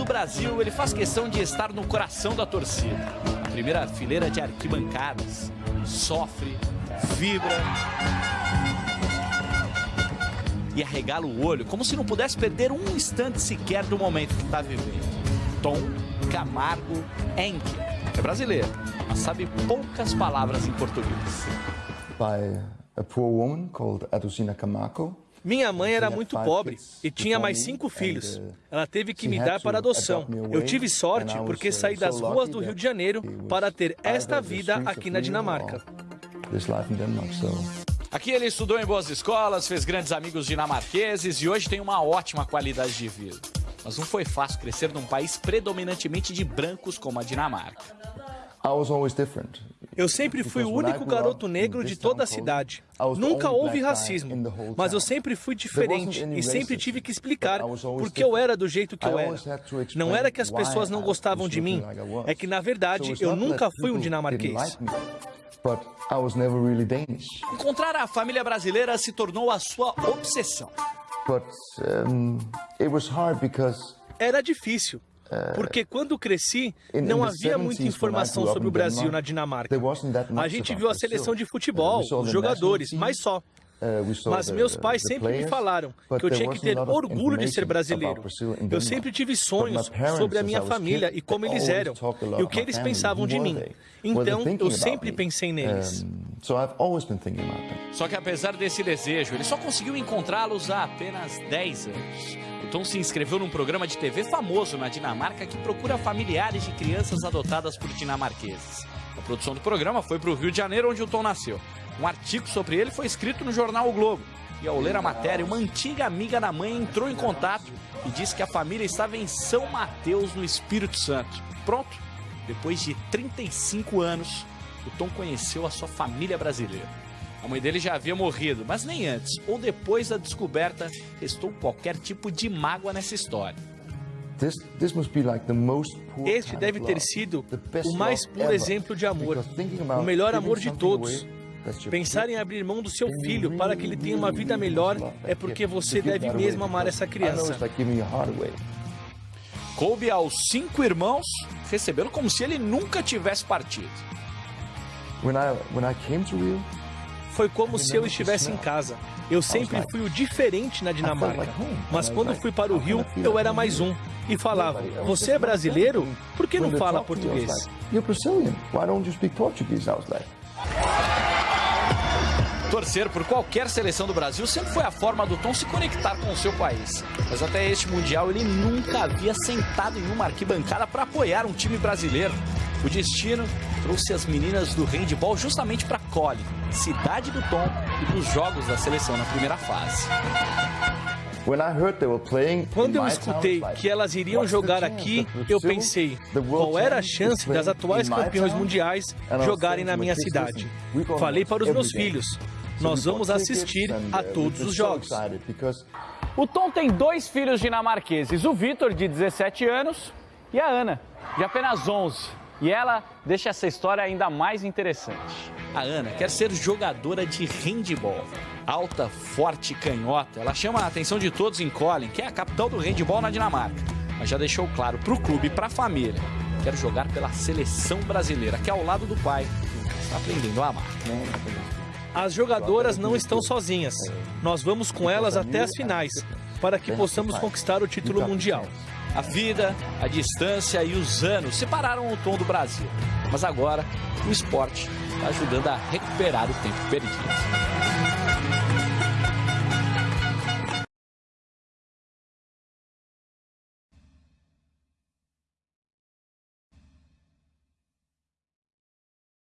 Do Brasil, ele faz questão de estar no coração da torcida. Na primeira fileira de arquibancadas. Sofre, vibra e arregala o olho, como se não pudesse perder um instante sequer do momento que está vivendo. Tom Camargo Enke. É brasileiro, mas sabe poucas palavras em português. By a poor woman called Adusina Camargo. Minha mãe era muito pobre e tinha mais cinco filhos. Ela teve que me dar para adoção. Eu tive sorte porque saí das ruas do Rio de Janeiro para ter esta vida aqui na Dinamarca. Aqui ele estudou em boas escolas, fez grandes amigos dinamarqueses e hoje tem uma ótima qualidade de vida. Mas não foi fácil crescer num país predominantemente de brancos como a Dinamarca. Eu sempre fui o único garoto negro de toda a cidade. Nunca houve racismo, mas eu sempre fui diferente e sempre tive que explicar porque eu era do jeito que eu era. Não era que as pessoas não gostavam de mim, é que na verdade eu nunca fui um dinamarquês. Encontrar a família brasileira se tornou a sua obsessão. Era difícil. Porque quando cresci, não havia muita informação sobre o Brasil na Dinamarca. A gente viu a seleção de futebol, os jogadores, mas só. Mas meus pais sempre me falaram que eu tinha que ter orgulho de ser brasileiro. Eu sempre tive sonhos sobre a minha família e como eles eram, e o que eles pensavam de mim. Então, eu sempre pensei neles. Só que apesar desse desejo, ele só conseguiu encontrá-los há apenas 10 anos. O Tom se inscreveu num programa de TV famoso na Dinamarca que procura familiares de crianças adotadas por dinamarqueses. A produção do programa foi para o Rio de Janeiro, onde o Tom nasceu. Um artigo sobre ele foi escrito no jornal O Globo. E ao ler a matéria, uma antiga amiga da mãe entrou em contato e disse que a família estava em São Mateus, no Espírito Santo. Pronto, depois de 35 anos, o Tom conheceu a sua família brasileira. A mãe dele já havia morrido, mas nem antes ou depois da descoberta restou qualquer tipo de mágoa nessa história. Este deve ter sido o mais puro exemplo de amor, o melhor amor de todos. Pensar em abrir mão do seu filho para que ele tenha uma vida melhor é porque você deve mesmo amar essa criança. Coube aos cinco irmãos recebê-lo como se ele nunca tivesse partido. Foi como se eu estivesse em casa. Eu sempre fui o diferente na Dinamarca. Mas quando fui para o Rio, eu era mais um. E falava, você é brasileiro? Por que não fala português? Torcer por qualquer seleção do Brasil sempre foi a forma do Tom se conectar com o seu país. Mas até este Mundial ele nunca havia sentado em uma arquibancada para apoiar um time brasileiro. O destino trouxe as meninas do handball justamente para Cole, cidade do Tom e dos jogos da seleção na primeira fase. Quando eu escutei que elas iriam jogar aqui, eu pensei, qual era a chance das atuais campeões mundiais jogarem na minha cidade? Falei para os meus filhos, nós vamos assistir a todos os jogos. O Tom tem dois filhos dinamarqueses, o Vitor, de 17 anos, e a Ana, de apenas 11. E ela deixa essa história ainda mais interessante. A Ana quer ser jogadora de handball. Alta, forte, canhota, ela chama a atenção de todos em Colin, que é a capital do handball na Dinamarca. Mas já deixou claro para o clube e para a família. Quer jogar pela seleção brasileira, que é ao lado do pai está aprendendo a amar. As jogadoras não estão sozinhas. Nós vamos com elas até as finais, para que possamos conquistar o título mundial. A vida, a distância e os anos separaram o Tom do Brasil. Mas agora, o esporte está ajudando a recuperar o tempo perdido.